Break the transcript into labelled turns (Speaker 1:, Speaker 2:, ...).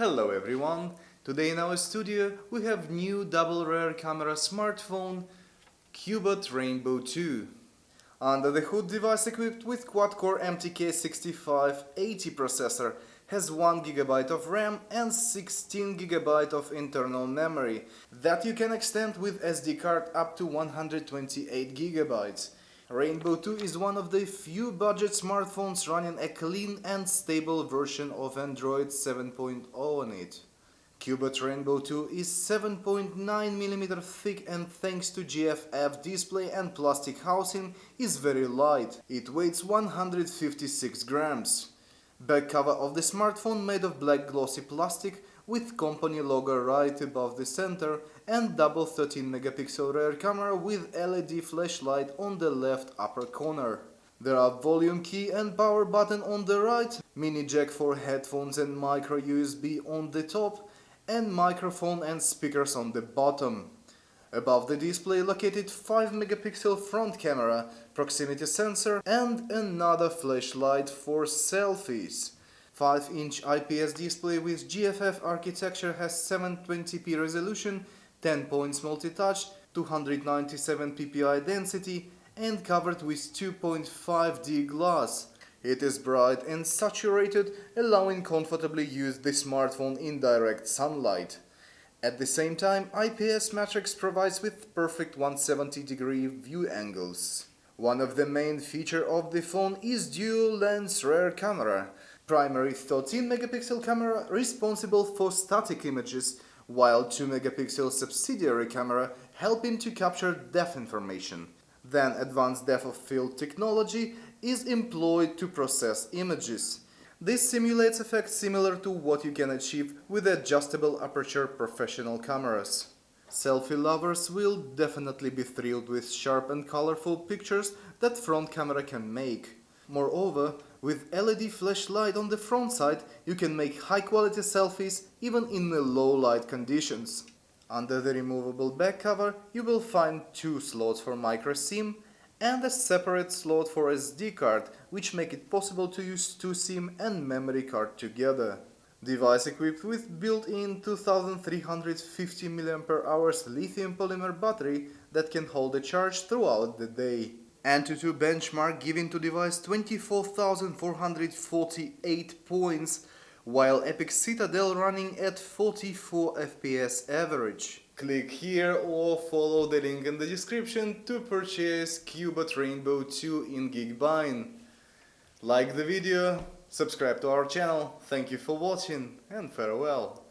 Speaker 1: Hello everyone! Today in our studio we have new double rear camera smartphone Cubot Rainbow 2. Under the hood device equipped with quad-core MTK6580 processor has 1GB of RAM and 16GB of internal memory that you can extend with SD card up to 128GB. Rainbow 2 is one of the few budget smartphones running a clean and stable version of Android 7.0 on it. Cubot Rainbow 2 is 7.9mm thick and thanks to GFF display and plastic housing is very light. It weighs 156 grams. Back cover of the smartphone made of black glossy plastic with company logo right above the center and double 13 megapixel rear camera with LED flashlight on the left upper corner. There are volume key and power button on the right, mini jack for headphones and micro USB on the top and microphone and speakers on the bottom. Above the display located 5 megapixel front camera, proximity sensor and another flashlight for selfies. 5-inch IPS display with GFF architecture has 720p resolution, 10 points multi-touch, 297 ppi density and covered with 2.5D glass. It is bright and saturated, allowing comfortably use the smartphone in direct sunlight. At the same time, IPS Matrix provides with perfect 170 degree view angles. One of the main feature of the phone is dual lens rear camera, primary 13 megapixel camera responsible for static images, while 2 megapixel subsidiary camera helping to capture depth information. Then advanced depth of field technology is employed to process images. This simulates effects similar to what you can achieve with adjustable aperture professional cameras. Selfie lovers will definitely be thrilled with sharp and colorful pictures that front camera can make. Moreover, with LED flashlight on the front side, you can make high-quality selfies even in the low light conditions. Under the removable back cover, you will find two slots for micro SIM and a separate slot for SD card, which make it possible to use two SIM and memory card together. Device equipped with built-in 2350 mAh lithium polymer battery that can hold a charge throughout the day. Antutu benchmark giving to device 24,448 points, while Epic Citadel running at 44 FPS average. Click here or follow the link in the description to purchase Cubot Rainbow 2 in Geekbuying. Like the video, subscribe to our channel, thank you for watching and farewell.